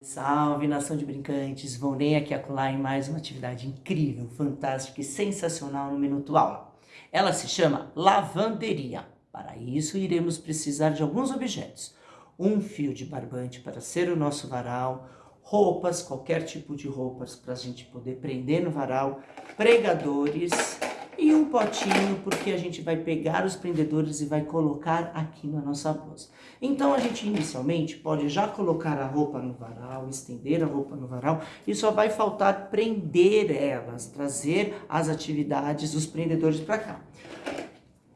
Salve nação de brincantes, nem aqui acolá em mais uma atividade incrível, fantástica e sensacional no Minuto Aula. Ela se chama lavanderia. Para isso iremos precisar de alguns objetos. Um fio de barbante para ser o nosso varal, roupas, qualquer tipo de roupas para a gente poder prender no varal, pregadores e um potinho porque a gente vai pegar os prendedores e vai colocar aqui na nossa blusa. Então a gente inicialmente pode já colocar a roupa no varal, estender a roupa no varal e só vai faltar prender elas, trazer as atividades dos prendedores para cá.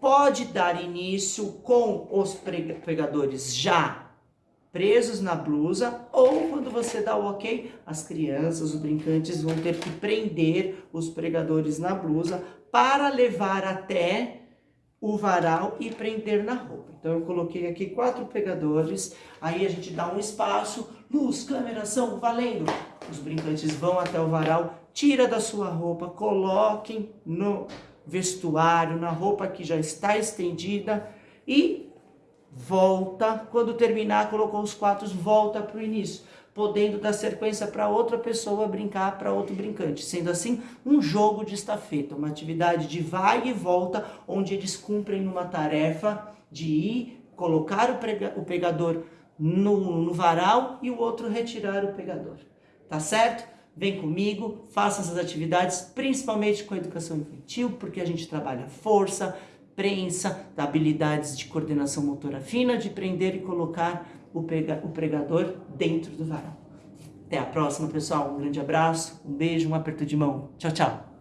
Pode dar início com os pregadores já presos na blusa, ou quando você dá o ok, as crianças, os brincantes vão ter que prender os pregadores na blusa para levar até o varal e prender na roupa. Então eu coloquei aqui quatro pregadores, aí a gente dá um espaço, luz, câmera, ação, valendo. Os brincantes vão até o varal, tira da sua roupa, coloquem no vestuário, na roupa que já está estendida. E volta, quando terminar, colocou os quatro, volta para o início, podendo dar sequência para outra pessoa brincar, para outro brincante. Sendo assim, um jogo de estafeta, uma atividade de vai e volta, onde eles cumprem uma tarefa de ir, colocar o, prega, o pegador no, no varal e o outro retirar o pegador. Tá certo? Vem comigo, faça essas atividades, principalmente com a educação infantil, porque a gente trabalha força, prensa, habilidades de coordenação motora fina, de prender e colocar o, pregador dentro do varal. Até a próxima, pessoal. Um grande abraço, um beijo, um aperto de mão. Tchau, tchau.